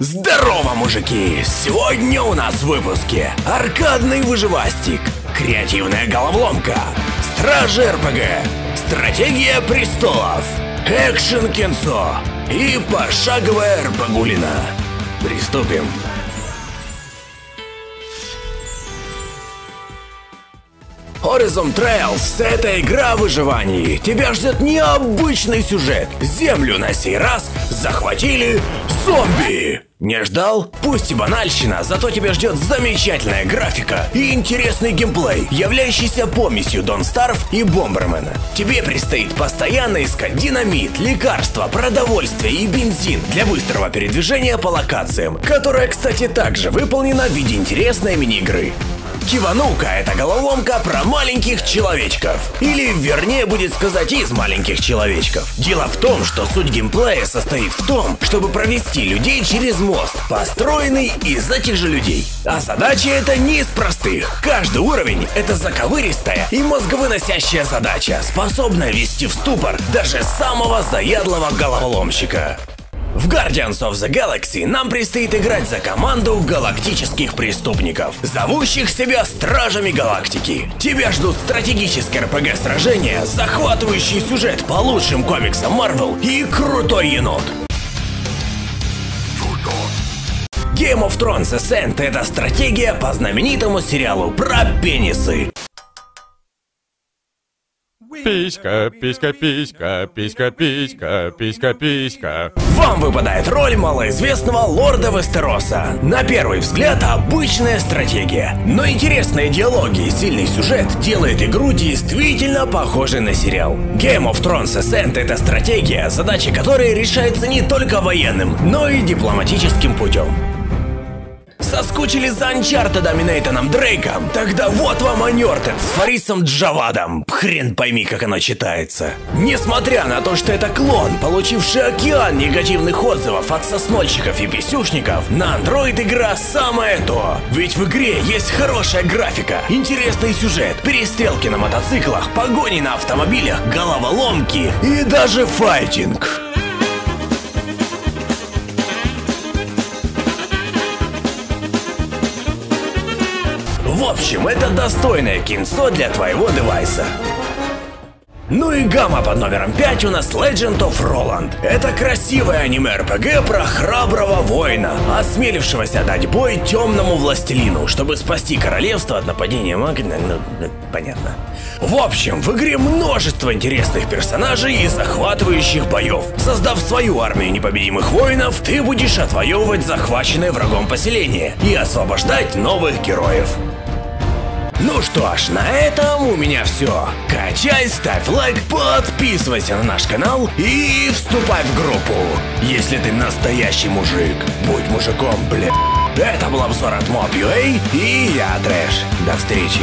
Здорово, мужики! Сегодня у нас в выпуске аркадный выживастик, креативная головоломка, стражи РПГ, стратегия престолов, экшен кинцо и пошаговая РПГулина. Приступим. Horizon Trails – это игра о выживании. Тебя ждет необычный сюжет. Землю на сей раз захватили зомби. Не ждал? Пусть и банальщина, зато тебя ждет замечательная графика и интересный геймплей, являющийся помесью Дон Старв и Бомбермена. Тебе предстоит постоянно искать динамит, лекарства, продовольствие и бензин для быстрого передвижения по локациям, которая, кстати, также выполнена в виде интересной мини-игры. Киванука – это головоломка про маленьких человечков. Или, вернее, будет сказать, из маленьких человечков. Дело в том, что суть геймплея состоит в том, чтобы провести людей через мост, построенный из этих же людей. А задача это не из простых. Каждый уровень – это заковыристая и мозговыносящая задача, способная ввести в ступор даже самого заядлого головоломщика. В Guardians of the Galaxy нам предстоит играть за команду галактических преступников, зовущих себя Стражами Галактики. Тебя ждут стратегические РПГ-сражения, захватывающий сюжет по лучшим комиксам Marvel и крутой енот. Game of Thrones Ascent – это стратегия по знаменитому сериалу про пенисы. Писька, писька, писька, писька, писька, писька, писька. Вам выпадает роль малоизвестного лорда Вестероса. На первый взгляд обычная стратегия. Но интересные диалоги и сильный сюжет делает игру действительно похожей на сериал. Game of Thrones Ascent это стратегия, задача которой решается не только военным, но и дипломатическим путем. Соскучили за Анчартедом и Нейтаном Дрейком? Тогда вот вам Анертед с Фарисом Джавадом. Хрен пойми, как оно читается. Несмотря на то, что это клон, получивший океан негативных отзывов от соснольщиков и писюшников, на Android игра самое то. Ведь в игре есть хорошая графика, интересный сюжет, перестрелки на мотоциклах, погони на автомобилях, головоломки и даже файтинг. В общем, это достойное кинцо для твоего девайса. Ну и гамма под номером 5 у нас Legend of Roland. Это красивое аниме-РПГ про храброго воина, осмелившегося дать бой темному властелину, чтобы спасти королевство от нападения Магна... Ну, ну, понятно. В общем, в игре множество интересных персонажей и захватывающих боев. Создав свою армию непобедимых воинов, ты будешь отвоевывать захваченное врагом поселение и освобождать новых героев. Ну что ж, на этом у меня все. Качай, ставь лайк, подписывайся на наш канал и вступай в группу. Если ты настоящий мужик, будь мужиком, бля. Это был обзор от Mob.ua и я Трэш. До встречи.